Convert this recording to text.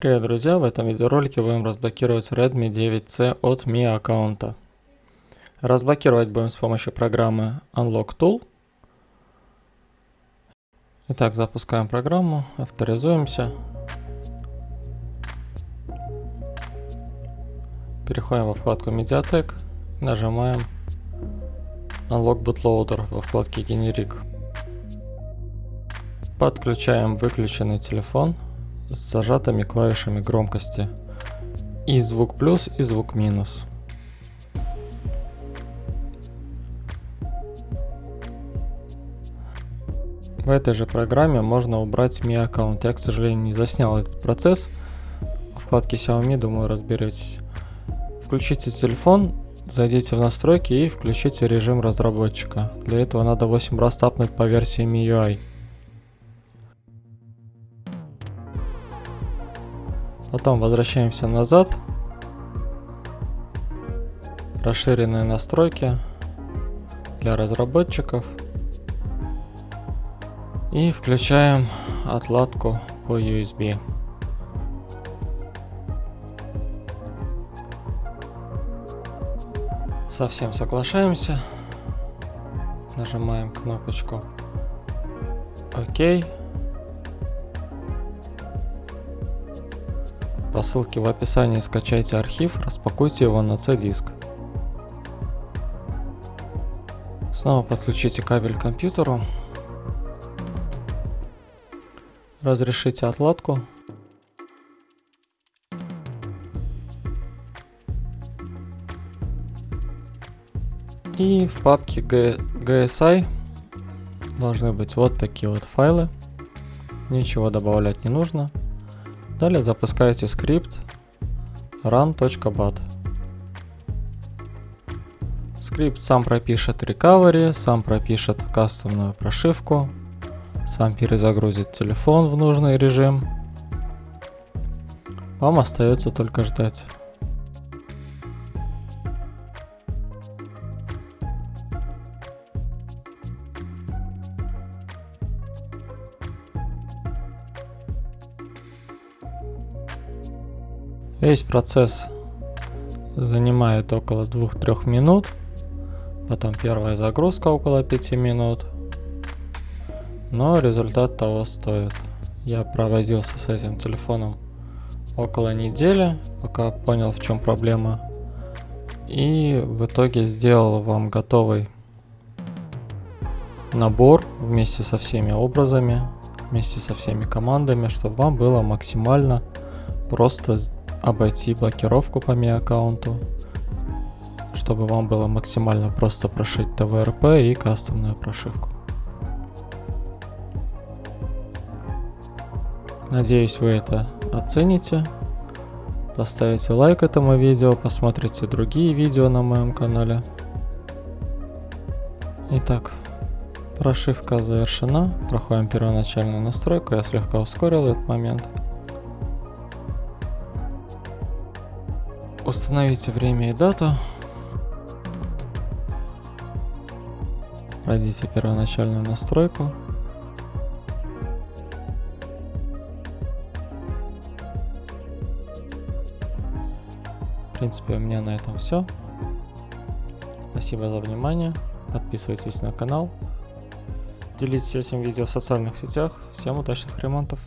Привет, друзья! В этом видеоролике будем разблокировать Redmi 9C от Mi аккаунта. Разблокировать будем с помощью программы Unlock Tool. Итак, запускаем программу, авторизуемся. Переходим во вкладку Mediatek, нажимаем Unlock Bootloader во вкладке Generic. Подключаем выключенный телефон с зажатыми клавишами громкости. И звук плюс, и звук минус. В этой же программе можно убрать Mi аккаунт. Я, к сожалению, не заснял этот процесс. В вкладке Xiaomi, думаю, разберетесь. Включите телефон, зайдите в настройки и включите режим разработчика. Для этого надо 8 раз тапнуть по версии MIUI. Потом возвращаемся назад. Расширенные настройки для разработчиков. И включаем отладку по USB. Совсем соглашаемся. Нажимаем кнопочку ОК. По ссылке в описании скачайте архив, распакуйте его на C-диск. Снова подключите кабель к компьютеру. Разрешите отладку. И в папке GSI должны быть вот такие вот файлы. Ничего добавлять не нужно. Далее запускаете скрипт run.bat. Скрипт сам пропишет recovery, сам пропишет кастомную прошивку, сам перезагрузит телефон в нужный режим. Вам остается только ждать. Весь процесс занимает около 2-3 минут. Потом первая загрузка около 5 минут. Но результат того стоит. Я провозился с этим телефоном около недели, пока понял в чем проблема. И в итоге сделал вам готовый набор вместе со всеми образами, вместе со всеми командами, чтобы вам было максимально просто обойти блокировку по Mi аккаунту, чтобы вам было максимально просто прошить ТВРП и кастомную прошивку. Надеюсь вы это оцените. Поставите лайк этому видео, посмотрите другие видео на моем канале. Итак, прошивка завершена. Проходим первоначальную настройку. Я слегка ускорил этот момент. Установите время и дату. Пройдите первоначальную настройку. В принципе, у меня на этом все. Спасибо за внимание. Подписывайтесь на канал. Делитесь этим видео в социальных сетях. Всем удачных ремонтов.